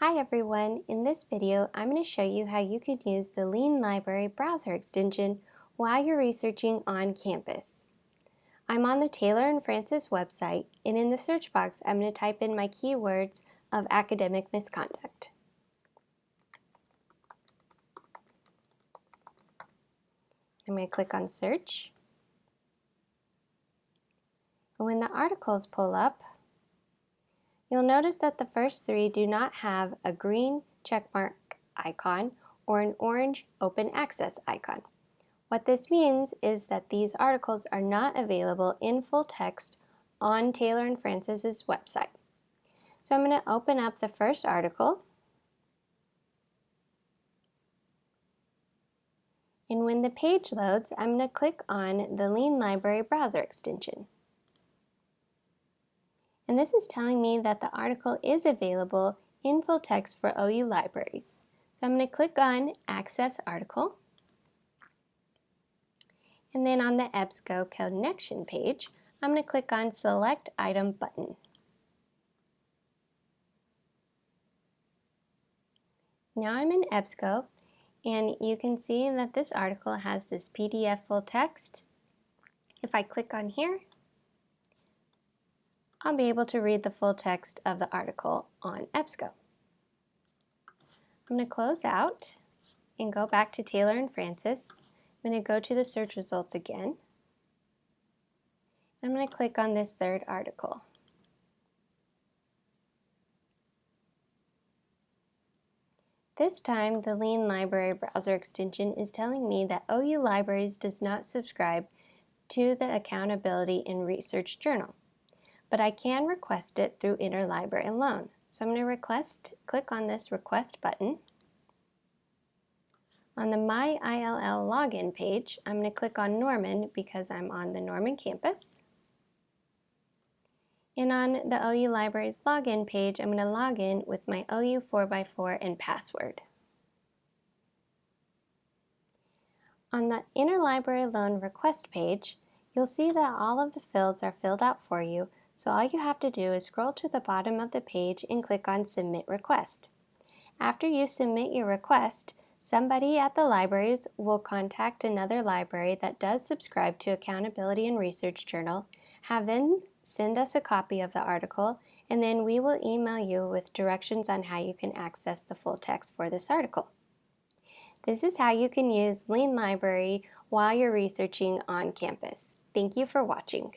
Hi everyone, in this video I'm going to show you how you can use the Lean Library browser extension while you're researching on campus. I'm on the Taylor and Francis website and in the search box I'm going to type in my keywords of academic misconduct. I'm going to click on search. When the articles pull up, You'll notice that the first three do not have a green checkmark icon or an orange open access icon. What this means is that these articles are not available in full text on Taylor and Francis's website. So I'm going to open up the first article. And when the page loads, I'm going to click on the Lean Library browser extension. And this is telling me that the article is available in full text for OU libraries. So I'm going to click on Access Article. And then on the EBSCO connection page, I'm going to click on Select Item button. Now I'm in EBSCO and you can see that this article has this PDF full text. If I click on here, I'll be able to read the full text of the article on EBSCO. I'm going to close out and go back to Taylor and Francis. I'm going to go to the search results again. I'm going to click on this third article. This time, the Lean Library browser extension is telling me that OU Libraries does not subscribe to the Accountability in Research Journal but I can request it through Interlibrary Loan. So I'm going to request, click on this request button. On the My ILL login page, I'm going to click on Norman because I'm on the Norman campus. And on the OU Libraries login page, I'm going to log in with my OU 4x4 and password. On the Interlibrary Loan request page, you'll see that all of the fields are filled out for you, so all you have to do is scroll to the bottom of the page and click on Submit Request. After you submit your request, somebody at the libraries will contact another library that does subscribe to Accountability and Research Journal, have them send us a copy of the article, and then we will email you with directions on how you can access the full text for this article. This is how you can use Lean Library while you're researching on campus. Thank you for watching.